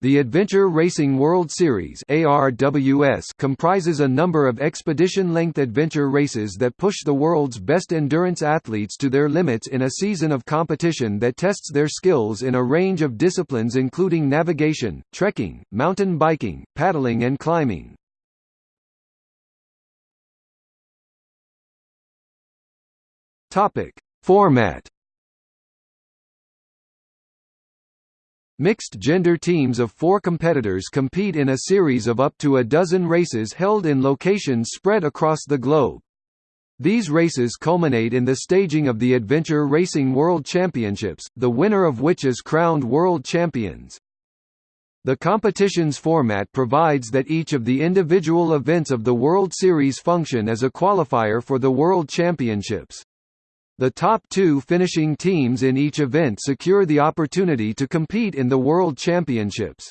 The Adventure Racing World Series ARWS comprises a number of expedition-length adventure races that push the world's best endurance athletes to their limits in a season of competition that tests their skills in a range of disciplines including navigation, trekking, mountain biking, paddling and climbing. Format Mixed-gender teams of four competitors compete in a series of up to a dozen races held in locations spread across the globe. These races culminate in the staging of the Adventure Racing World Championships, the winner of which is crowned world champions. The competition's format provides that each of the individual events of the World Series function as a qualifier for the World Championships. The top two finishing teams in each event secure the opportunity to compete in the World Championships.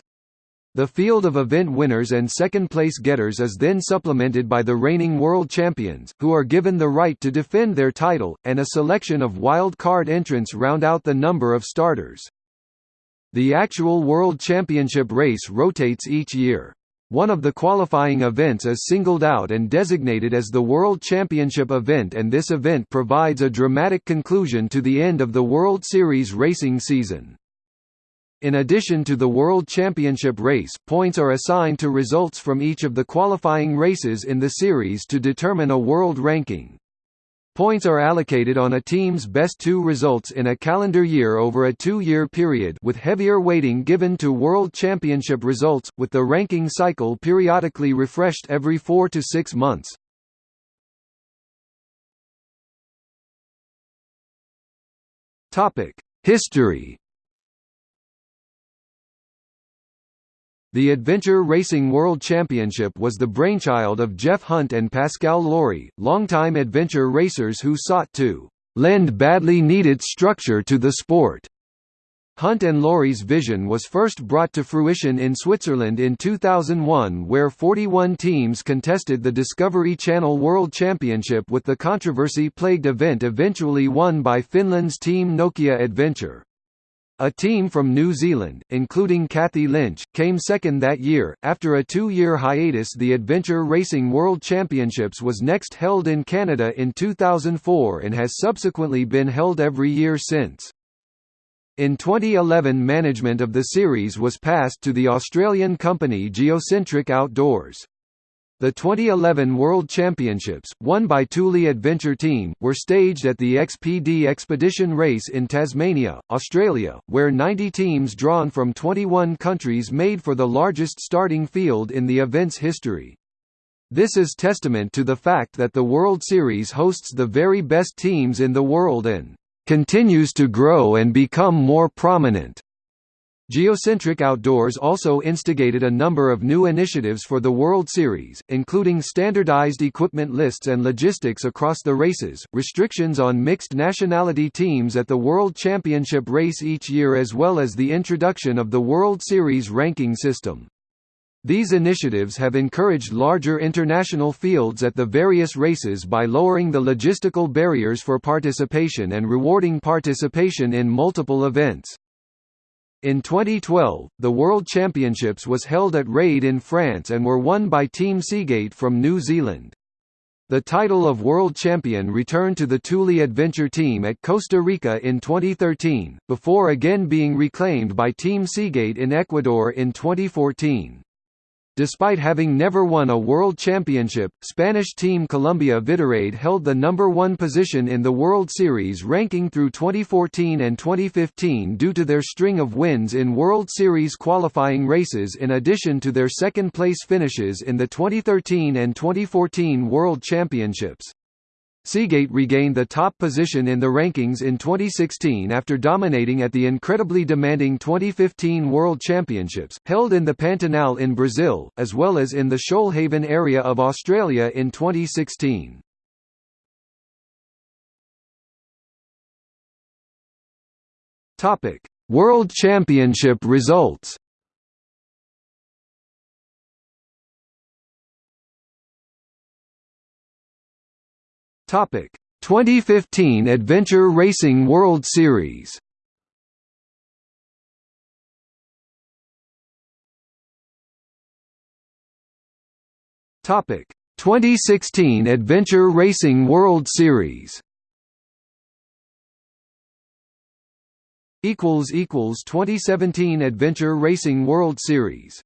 The field of event winners and second-place getters is then supplemented by the reigning world champions, who are given the right to defend their title, and a selection of wild card entrants round out the number of starters. The actual World Championship race rotates each year. One of the qualifying events is singled out and designated as the World Championship event and this event provides a dramatic conclusion to the end of the World Series racing season. In addition to the World Championship race, points are assigned to results from each of the qualifying races in the series to determine a world ranking. Points are allocated on a team's best two results in a calendar year over a two-year period with heavier weighting given to World Championship results, with the ranking cycle periodically refreshed every four to six months. History The Adventure Racing World Championship was the brainchild of Jeff Hunt and Pascal Lawrie, longtime adventure racers who sought to lend badly needed structure to the sport. Hunt and Lawrie's vision was first brought to fruition in Switzerland in 2001 where 41 teams contested the Discovery Channel World Championship with the controversy-plagued event eventually won by Finland's Team Nokia Adventure. A team from New Zealand, including Kathy Lynch, came second that year. After a two year hiatus, the Adventure Racing World Championships was next held in Canada in 2004 and has subsequently been held every year since. In 2011, management of the series was passed to the Australian company Geocentric Outdoors. The 2011 World Championships, won by Thule Adventure Team, were staged at the XPD Expedition Race in Tasmania, Australia, where 90 teams drawn from 21 countries made for the largest starting field in the event's history. This is testament to the fact that the World Series hosts the very best teams in the world and continues to grow and become more prominent. Geocentric Outdoors also instigated a number of new initiatives for the World Series, including standardized equipment lists and logistics across the races, restrictions on mixed nationality teams at the World Championship race each year as well as the introduction of the World Series ranking system. These initiatives have encouraged larger international fields at the various races by lowering the logistical barriers for participation and rewarding participation in multiple events. In 2012, the World Championships was held at Raid in France and were won by Team Seagate from New Zealand. The title of World Champion returned to the Thule Adventure Team at Costa Rica in 2013, before again being reclaimed by Team Seagate in Ecuador in 2014. Despite having never won a world championship, Spanish team Columbia Vidaraid held the number one position in the World Series ranking through 2014 and 2015 due to their string of wins in World Series qualifying races in addition to their second-place finishes in the 2013 and 2014 World Championships. Seagate regained the top position in the rankings in 2016 after dominating at the incredibly demanding 2015 World Championships, held in the Pantanal in Brazil, as well as in the Shoalhaven area of Australia in 2016. World Championship results Topic 2015 Adventure Racing World Series. Topic 2016 Adventure Racing World Series. equals equals 2017 Adventure Racing World Series